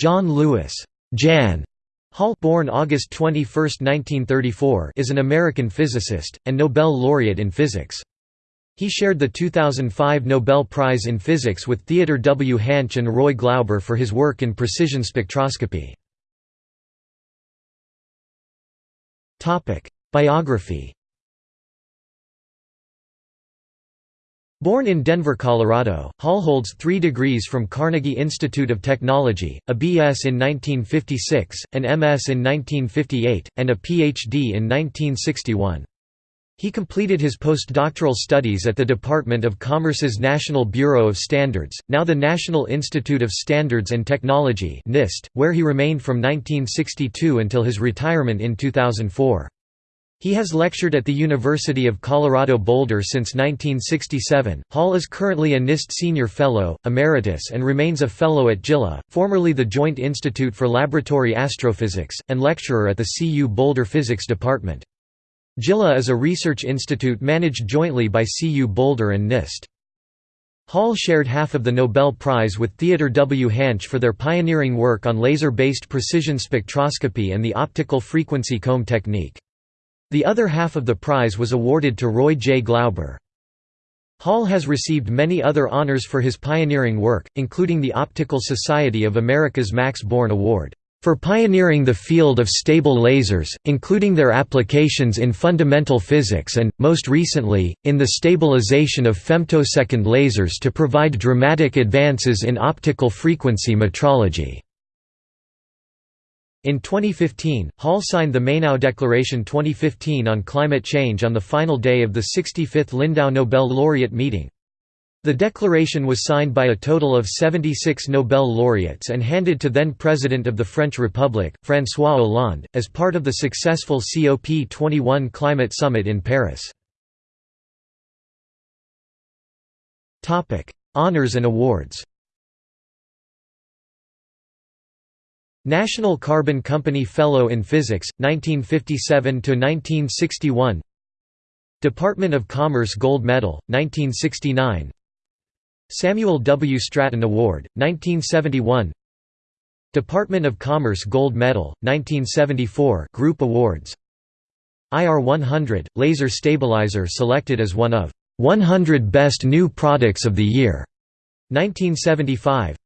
John Lewis Jan Hall born August 21, 1934 is an American physicist, and Nobel laureate in physics. He shared the 2005 Nobel Prize in Physics with Theodore W. Hänsch and Roy Glauber for his work in precision spectroscopy. Biography Born in Denver, Colorado, Hall holds three degrees from Carnegie Institute of Technology, a B.S. in 1956, an M.S. in 1958, and a Ph.D. in 1961. He completed his postdoctoral studies at the Department of Commerce's National Bureau of Standards, now the National Institute of Standards and Technology NIST, where he remained from 1962 until his retirement in 2004. He has lectured at the University of Colorado Boulder since 1967. Hall is currently a NIST Senior Fellow, Emeritus, and remains a Fellow at JILA, formerly the Joint Institute for Laboratory Astrophysics, and lecturer at the CU Boulder Physics Department. JILA is a research institute managed jointly by CU Boulder and NIST. Hall shared half of the Nobel Prize with Theodore W. Hänsch for their pioneering work on laser-based precision spectroscopy and the optical frequency comb technique. The other half of the prize was awarded to Roy J. Glauber. Hall has received many other honors for his pioneering work, including the Optical Society of America's Max Born Award, "...for pioneering the field of stable lasers, including their applications in fundamental physics and, most recently, in the stabilization of femtosecond lasers to provide dramatic advances in optical frequency metrology." In 2015, Hall signed the Mainau Declaration 2015 on climate change on the final day of the 65th Lindau Nobel laureate meeting. The declaration was signed by a total of 76 Nobel laureates and handed to then-President of the French Republic, François Hollande, as part of the successful COP21 climate summit in Paris. Honours and awards National Carbon Company Fellow in Physics, 1957–1961 Department of Commerce Gold Medal, 1969 Samuel W. Stratton Award, 1971 Department of Commerce Gold Medal, 1974 Group Awards IR 100, Laser Stabilizer selected as one of 100 Best New Products of the Year, 1975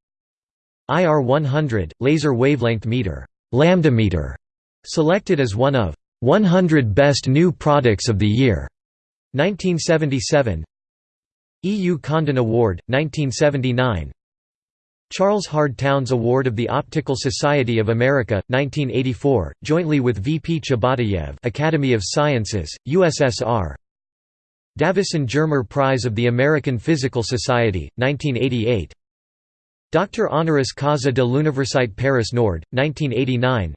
IR 100, laser wavelength meter, lambda meter, selected as one of 100 Best New Products of the Year, 1977. EU Condon Award, 1979. Charles Hard Townes Award of the Optical Society of America, 1984, jointly with V. P. Chebotayev Academy of Sciences, USSR Davisson Germer Prize of the American Physical Society, 1988 Dr. Honoris Causa de l'Université Paris Nord, 1989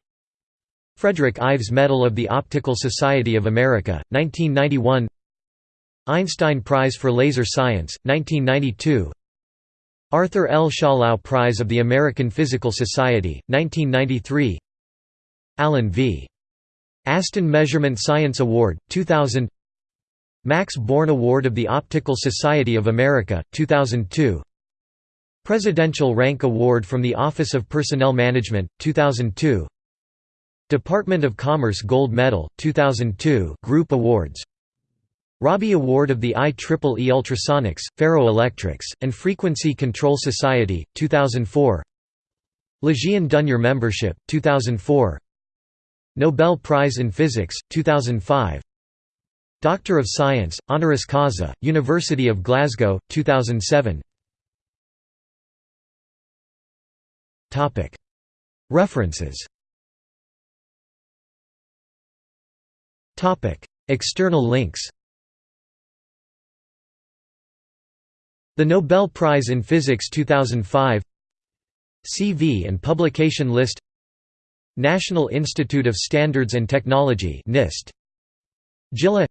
Frederic Ives Medal of the Optical Society of America, 1991 Einstein Prize for Laser Science, 1992 Arthur L. Schawlow Prize of the American Physical Society, 1993 Allen V. Astin Measurement Science Award, 2000 Max Born Award of the Optical Society of America, 2002 Presidential Rank Award from the Office of Personnel Management, 2002 Department of Commerce Gold Medal, 2002 Group Awards. Rabi Award of the IEEE Ultrasonics, Ferroelectrics, and Frequency Control Society, 2004 Legion d'honneur Membership, 2004 Nobel Prize in Physics, 2005 Doctor of Science, honoris causa, University of Glasgow, 2007 References. External links. The Nobel Prize in Physics 2005 CV and publication list. National Institute of Standards and Technology NIST JILA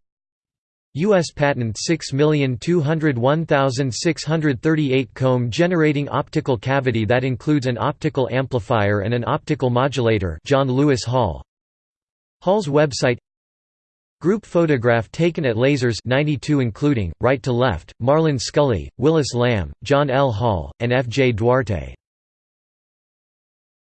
U.S. Patent 6201638 comb generating optical cavity that includes an optical amplifier and an optical modulator John Lewis Hall Hall's website Group photograph taken at Lasers 92 including, right to left, Marlan Scully, Willis Lamb, John L. Hall, and F. J. Duarte